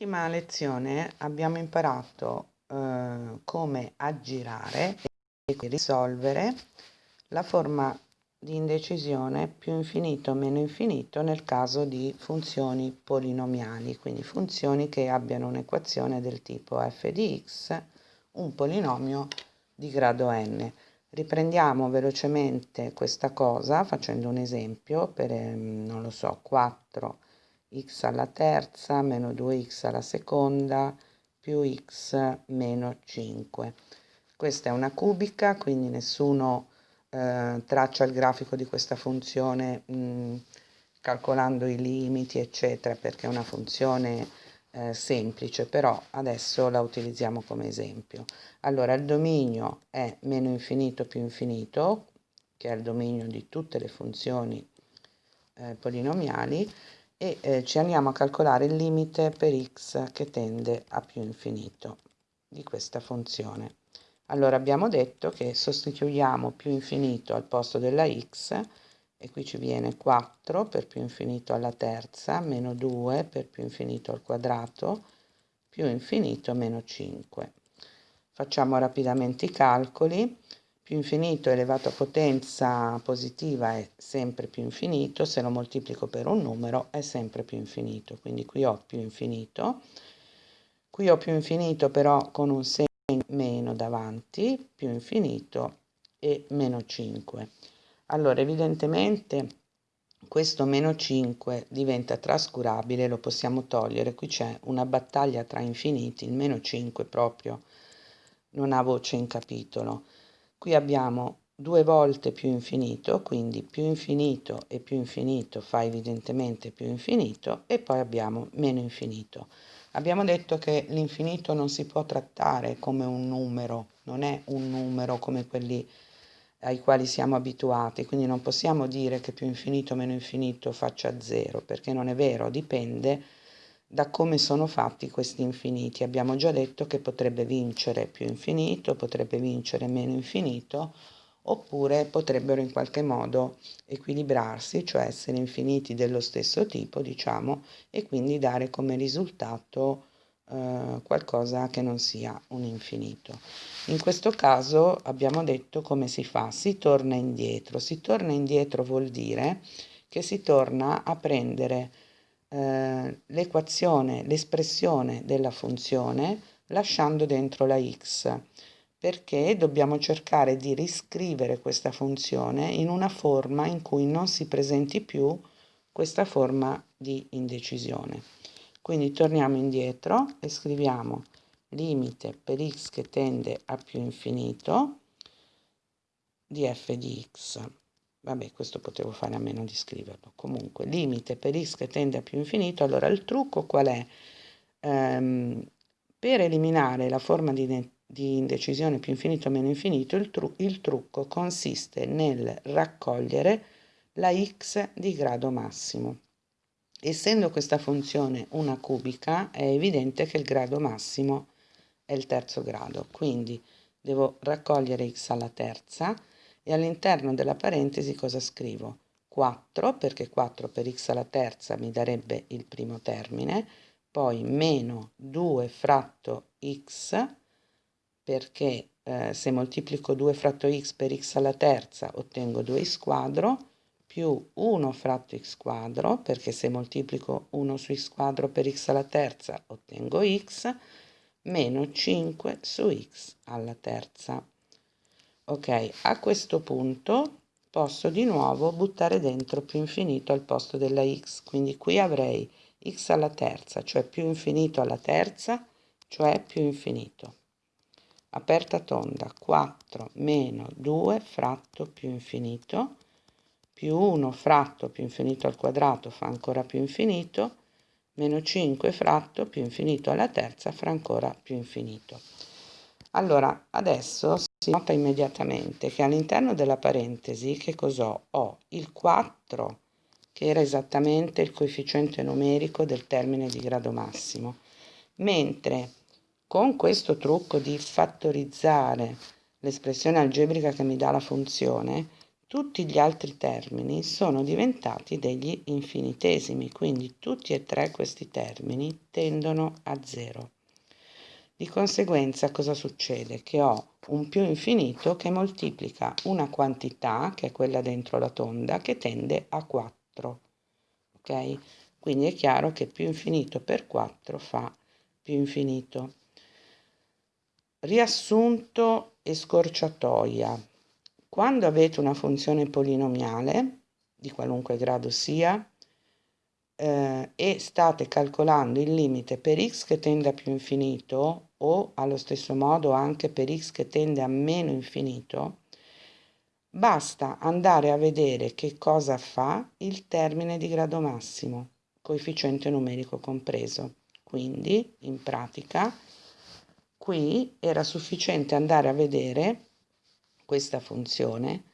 Nell'ultima lezione abbiamo imparato eh, come aggirare e risolvere la forma di indecisione più infinito meno infinito nel caso di funzioni polinomiali, quindi funzioni che abbiano un'equazione del tipo f di x, un polinomio di grado n. Riprendiamo velocemente questa cosa facendo un esempio per, ehm, non lo so, 4 x alla terza meno 2x alla seconda più x meno 5. Questa è una cubica, quindi nessuno eh, traccia il grafico di questa funzione mh, mm, calcolando i limiti, eccetera, perché è una funzione eh, semplice, però adesso la utilizziamo come esempio. Allora, il dominio è meno infinito più infinito, che è il dominio di tutte le funzioni eh, polinomiali, e eh, ci andiamo a calcolare il limite per x che tende a più infinito di questa funzione. Allora abbiamo detto che sostituiamo più infinito al posto della x e qui ci viene 4 per più infinito alla terza, meno 2 per più infinito al quadrato, più infinito meno 5. Facciamo rapidamente i calcoli più infinito elevato a potenza positiva è sempre più infinito, se lo moltiplico per un numero è sempre più infinito, quindi qui ho più infinito, qui ho più infinito però con un segno meno davanti, più infinito e meno 5. Allora evidentemente questo meno 5 diventa trascurabile, lo possiamo togliere, qui c'è una battaglia tra infiniti, il meno 5 proprio non ha voce in capitolo. Qui abbiamo due volte più infinito, quindi più infinito e più infinito fa evidentemente più infinito e poi abbiamo meno infinito. Abbiamo detto che l'infinito non si può trattare come un numero, non è un numero come quelli ai quali siamo abituati, quindi non possiamo dire che più infinito meno infinito faccia zero, perché non è vero, dipende da come sono fatti questi infiniti. Abbiamo già detto che potrebbe vincere più infinito, potrebbe vincere meno infinito, oppure potrebbero in qualche modo equilibrarsi, cioè essere infiniti dello stesso tipo, diciamo, e quindi dare come risultato eh, qualcosa che non sia un infinito. In questo caso abbiamo detto come si fa, si torna indietro. Si torna indietro vuol dire che si torna a prendere eh, l'equazione, l'espressione della funzione lasciando dentro la x perché dobbiamo cercare di riscrivere questa funzione in una forma in cui non si presenti più questa forma di indecisione. Quindi torniamo indietro e scriviamo limite per x che tende a più infinito di f di x vabbè questo potevo fare a meno di scriverlo. Comunque limite per x che tende a più infinito. Allora il trucco qual è? Ehm, per eliminare la forma di, di, indecisione più infinito o meno infinito il, tru il trucco consiste nel raccogliere la x di grado massimo. Essendo questa funzione una cubica è evidente che il grado massimo è il terzo grado. Quindi devo raccogliere x alla terza e all'interno della parentesi cosa scrivo? 4 perché 4 per x alla terza mi darebbe il primo termine, poi meno 2 fratto x perché eh, se moltiplico 2 fratto x per x alla terza ottengo 2x quadro più 1 fratto x quadro perché se moltiplico 1 su x quadro per x alla terza ottengo x meno 5 su x alla terza ok a questo punto posso di nuovo buttare dentro più infinito al posto della x quindi qui avrei x alla terza cioè più infinito alla terza cioè più infinito. Aperta tonda 4 meno 2 fratto più infinito più 1 fratto più infinito al quadrato fa ancora più infinito meno 5 fratto più infinito alla terza fa ancora più infinito. Allora adesso si nota immediatamente che all'interno della parentesi che cos'ho? Ho il 4 che era esattamente il coefficiente numerico del termine di grado massimo, mentre con questo trucco di fattorizzare l'espressione algebrica che mi dà la funzione, tutti gli altri termini sono diventati degli infinitesimi, quindi tutti e tre questi termini tendono a zero. Di conseguenza cosa succede? Che ho un più infinito che moltiplica una quantità, che è quella dentro la tonda, che tende a 4. Ok? Quindi è chiaro che più infinito per 4 fa più infinito. Riassunto e scorciatoia. Quando avete una funzione polinomiale, di qualunque grado sia, eh, e state calcolando il limite per x che tende a più infinito o allo stesso modo anche per x che tende a meno infinito, basta andare a vedere che cosa fa il termine di grado massimo, coefficiente numerico compreso. Quindi, in pratica, qui era sufficiente andare a vedere questa funzione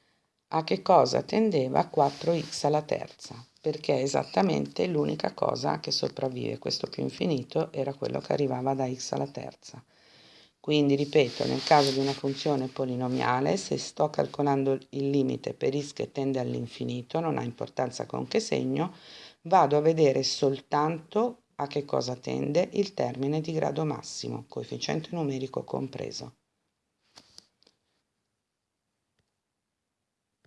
a che cosa tendeva 4x alla terza, perché è esattamente l'unica cosa che sopravvive. Questo più infinito era quello che arrivava da x alla terza. Quindi, ripeto, nel caso di una funzione polinomiale, se sto calcolando il limite per x che tende all'infinito, non ha importanza con che segno, vado a vedere soltanto a che cosa tende il termine di grado massimo, coefficiente numerico compreso.